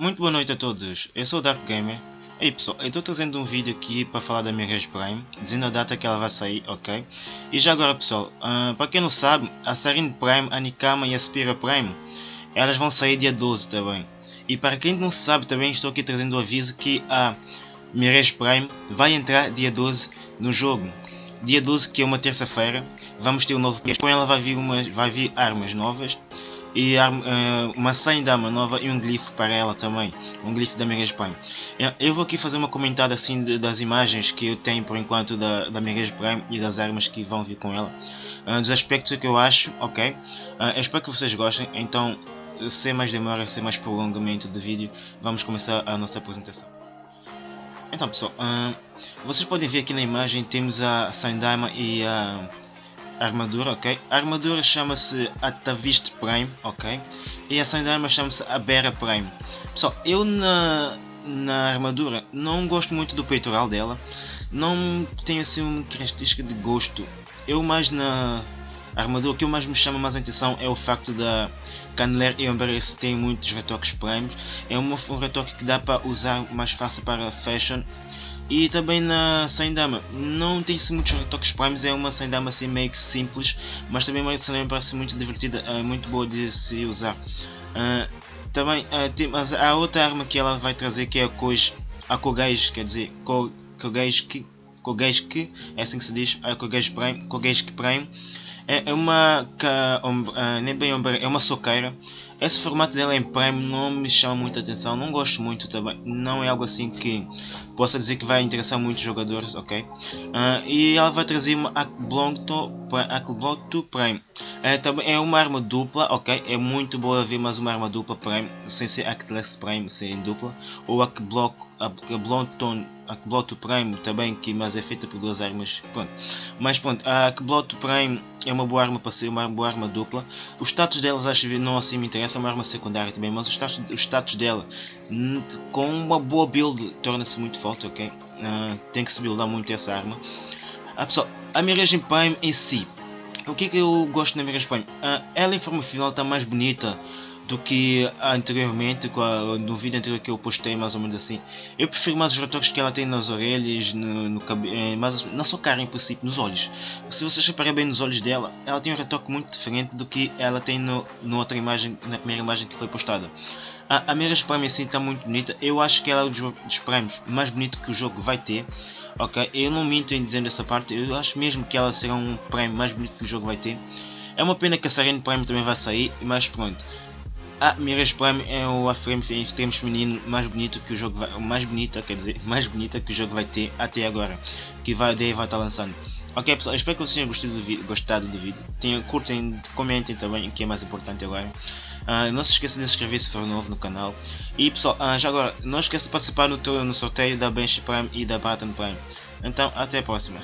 Muito boa noite a todos, eu sou o Dark Gamer. Ei pessoal, eu estou trazendo um vídeo aqui para falar da Mirage Prime, dizendo a data que ela vai sair, ok? E já agora pessoal, uh, para quem não sabe, a Serene Prime, a Nikama e a Spira Prime, elas vão sair dia 12 também. E para quem não sabe também estou aqui trazendo o aviso que a Mirage Prime vai entrar dia 12 no jogo. Dia 12 que é uma terça-feira, vamos ter um novo com ela vai vir, vai vir armas novas e uh, uma senha dama nova e um glifo para ela também, um glifo da Mirage Prime. Eu vou aqui fazer uma comentada assim de, das imagens que eu tenho por enquanto da, da Mirage Prime e das armas que vão vir com ela, uh, dos aspectos que eu acho, ok? Uh, eu espero que vocês gostem, então sem mais demora, sem mais prolongamento de vídeo, vamos começar a nossa apresentação. Então pessoal, vocês podem ver aqui na imagem temos a Sandaima e a armadura, ok? A armadura chama-se Atavist Prime, ok? E a ação de arma chama-se Abera Prime. Pessoal, eu na, na armadura não gosto muito do peitoral dela. Não tenho assim uma característica de gosto. Eu mais na armadura, o que eu mais me chama mais atenção é o facto da Caneleira e Umbrella tem muitos retoques primes. É um retoque que dá para usar mais fácil para fashion e também na Saindama, não tem -se muitos retoques primes, é uma Saindama assim meio que simples, mas também uma Saindama parece muito divertida, é muito boa de se usar. Uh, também uh, tem, mas a outra arma que ela vai trazer que é a Koj, a Kogage, quer dizer, Kogage Kogage, é assim que se diz, a Kogage Prime, Kogage Prime é, é uma, uh, nem bem é uma soqueira esse formato dela em Prime não me chama muita atenção, não gosto muito também, não é algo assim que possa dizer que vai interessar muitos jogadores, ok? Uh, e ela vai trazer uma Belong to, to Prime, é, também é uma arma dupla, ok? É muito boa ver mais uma arma dupla Prime, sem ser Actless Prime, sem dupla, ou Belong to a Kbloto Prime também, que mas é feita por duas armas, pronto. Mas pronto, a Kbloto Prime é uma boa arma para ser uma boa arma dupla. Os status delas acho que não assim me interessa, é uma arma secundária também, mas os status, os status dela com uma boa build torna-se muito forte, ok? Uh, tem que se buildar muito essa arma. Ah, pessoal, a Mirage Prime em si, o que é que eu gosto da Mirage Prime? Uh, ela em forma final está mais bonita, do que anteriormente, no vídeo anterior que eu postei, mais ou menos assim. Eu prefiro mais os retoques que ela tem nas orelhas, no, no cabelo, eh, mas na sua cara em princípio, nos olhos. Se vocês repararem bem nos olhos dela, ela tem um retoque muito diferente do que ela tem no, no outra imagem, na primeira imagem que foi postada. A, a Mirage Prime assim está muito bonita, eu acho que ela é um dos Primes mais bonito que o jogo vai ter. Ok, eu não minto em dizendo essa parte, eu acho mesmo que ela será um Prime mais bonito que o jogo vai ter. É uma pena que a Serene Prime também vai sair, mas pronto. A Mirage Prime é o frame em feminino mais bonito que o jogo vai, mais bonita, quer dizer, mais bonita que o jogo vai ter até agora, que vai, daí vai estar lançando. Ok pessoal, espero que vocês tenham gostado do vídeo, gostado do vídeo. Tenham, curtem, comentem também, o que é mais importante agora. Uh, não se esqueça de se inscrever se for novo no canal. E pessoal, uh, já agora, não esqueça de participar no, no sorteio da Bench Prime e da Barton Prime. Então, até a próxima.